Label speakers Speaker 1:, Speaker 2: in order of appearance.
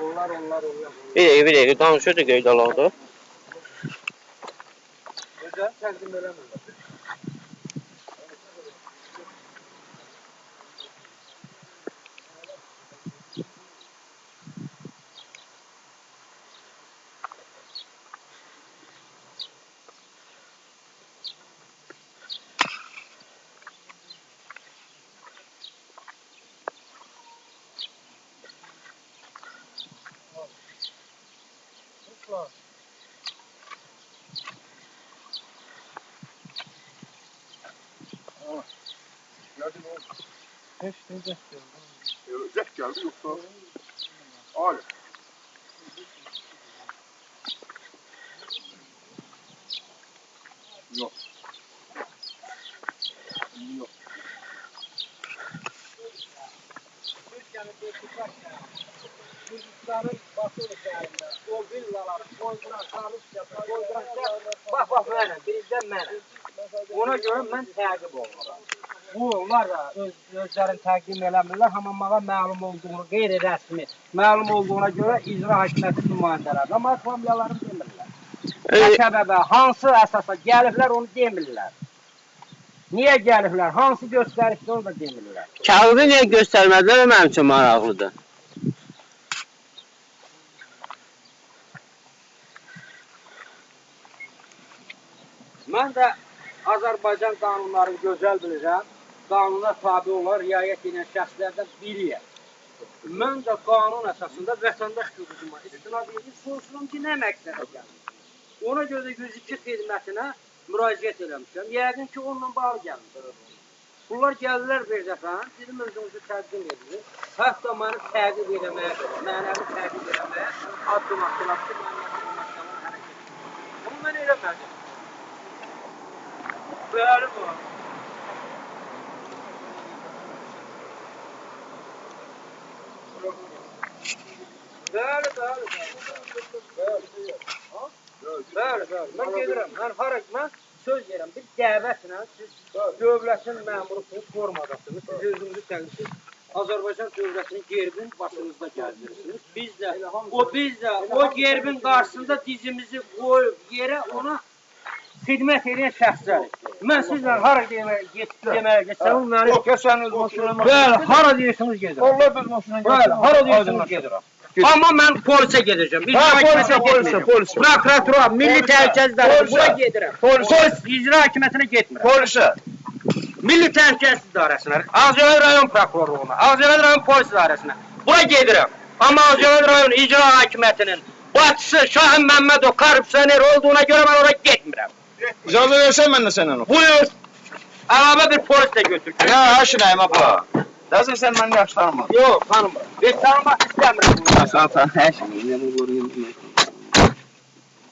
Speaker 1: Onlar, onlar, onlar.
Speaker 2: Bir dəqiqə, bir dəqiqə danışırdı qeyd alaqda.
Speaker 1: Gözəl təqdim eləmirlər.
Speaker 3: var. Aa,
Speaker 1: nereden oldu?
Speaker 3: Hiç ne zek geldi. Evet, zek geldi yoksa. Alem. Yok. Yok.
Speaker 1: Türkiye'de bir kutak yani. Kuzukların o villalar, tanış yapar, kontratlar, bax, bax, mənə, bizdən mənə. Ona görə mən təqib olurum. Bu, onlar da öz, özlərini təqdim eləmirlər, hamamağa məlum olduğunu, qeyri-rəsmi, məlum olduğuna görə icra hakimiyyəti nümayəndələri. Amma familiyalarını demirlər. Nə səbəbə, hansı əsasa gəliblər onu demirlər. Niyə gəliblər, hansı göstərişdə onu da demirlər.
Speaker 2: kağıdı niyə göstərmədilər? Mənim üçün maraqlıdır.
Speaker 1: Mən də Azərbaycan qanunlarını gözəl bilirəm. Qanuna tabe olan, riayət edən şəxslərdən biriyəm. Mən də qanun əsasında vətəndaş hüququma istinad edib soruşuram ki, nə məqsədə gəlmişəm. Ona görə də 102 xidmətinə müraciət eləmişəm. Yəqin ki, onunla bağlı gəlmişəm. Bunlar gəldilər bir dəfə, dedim özünüzü təqdim edin. Hətta məni təqib eləməyə, mənəvi təqib eləməyə addım atdılar ki, mən məşğulun hərəkət. Amma mən eləmədim. Bu. Bəli, bəli, bəli. Bəli, bəli. Mən gedirəm. Mən hara mən söz verirəm. Bir dəvətlə siz dövlətin məmurusunuz, formadasınız. Siz özünüzü təqdim Azərbaycan dövlətinin gerbin başınızda gəzdirirsiniz. Biz də o biz də o gerbin qarşısında dizimizi qoyub yerə ona xidmət edən şəxslərik. Mən sizlə hara deməyə deməyə getsəm, məni
Speaker 3: Keçen öz maşına
Speaker 1: Bəli, hara deyirsiniz gedirəm.
Speaker 3: Allah öz maşına
Speaker 1: Bəli, hara deyirsiniz gedirəm. Amma mən polisə gedəcəm. Biz
Speaker 3: Ha, polisə, polisə, polisə.
Speaker 1: Prokuratura, Milli Təhlükəsizlik
Speaker 3: Polisə.
Speaker 1: bura gedirəm.
Speaker 3: Polisə.
Speaker 1: Polis icra hakimiyyətinə getmirəm.
Speaker 3: Polise.
Speaker 1: Milli Təhlükəsizlik İdarəsinə, Ağcabədi rayon prokurorluğuna, Ağcabədi rayon polis idarəsinə. Bura gedirəm. Amma Ağcabədi rayon icra hakimiyyətinin başçısı Şahin Məmmədov korrupsioner olduğuna görə mən ora getmirəm.
Speaker 3: İcazı versen ben de senden o.
Speaker 1: Buyur. Araba bir polisle götür.
Speaker 3: Ya aşinayım apa. Dersen sen benden yaşlanma.
Speaker 1: Yok tanıma. Ben tanımak
Speaker 3: istemiyorum. Zaten her şeyi.